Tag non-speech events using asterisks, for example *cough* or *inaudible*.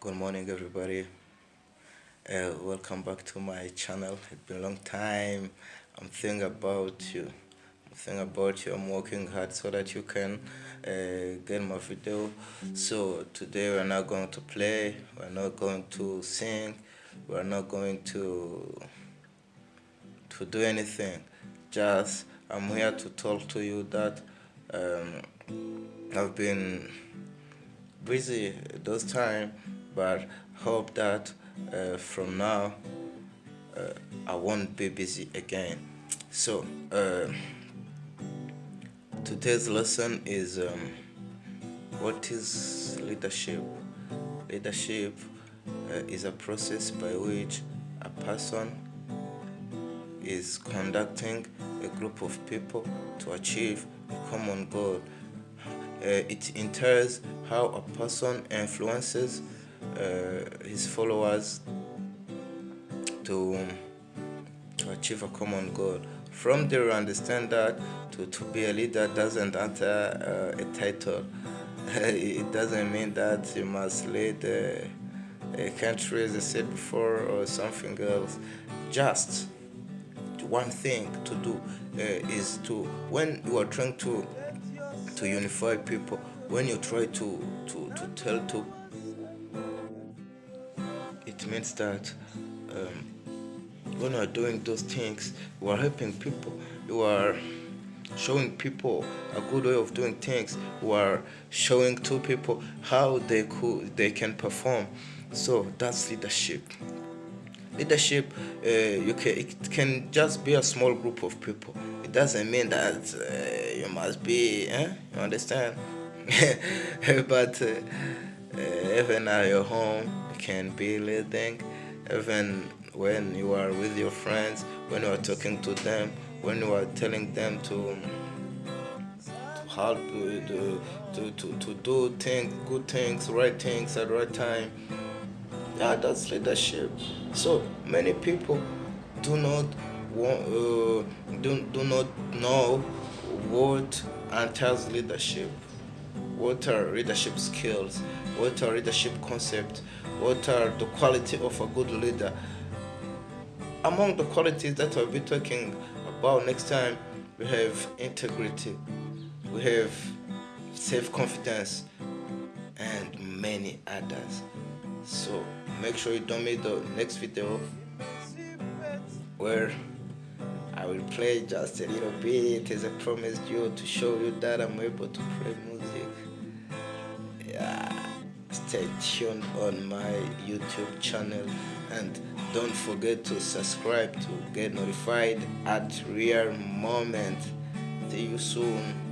good morning everybody. Uh, welcome back to my channel. It's been a long time. I'm thinking about you. I'm thinking about you. I'm working hard so that you can uh, get my video. So today we're not going to play. We're not going to sing. We're not going to to do anything. Just i'm here to talk to you that um, i've been busy those time but hope that uh, from now uh, I won't be busy again. So uh, today's lesson is um, what is leadership? Leadership uh, is a process by which a person is conducting a group of people to achieve a common goal. Uh, it entails how a person influences his followers to to achieve a common goal. From there understand that to, to be a leader doesn't enter uh, a title. *laughs* It doesn't mean that you must lead a, a country as I said before or something else. Just one thing to do uh, is to when you are trying to to unify people when you try to to, to tell to means that um, when you are doing those things you are helping people. You are showing people a good way of doing things. You are showing to people how they could they can perform. So that's leadership. Leadership uh, you can it can just be a small group of people. It doesn't mean that uh, you must be eh? you understand? *laughs* But uh, uh, even at your home can be leading even when you are with your friends when you are talking to them when you are telling them to to help to, to, to, to do things good things right things at the right time. Yeah that's leadership. So many people do not want, uh, do, do not know what entails leadership what are leadership skills? What are leadership concepts what are the quality of a good leader? Among the qualities that i'll be talking about next time we have integrity we have self-confidence and many others. So make sure you don't miss the next video where I will play just a little bit. As I promised you to show you that I'm able to play music stay tuned on my YouTube channel. And don't forget to subscribe to get notified at real moment. See you soon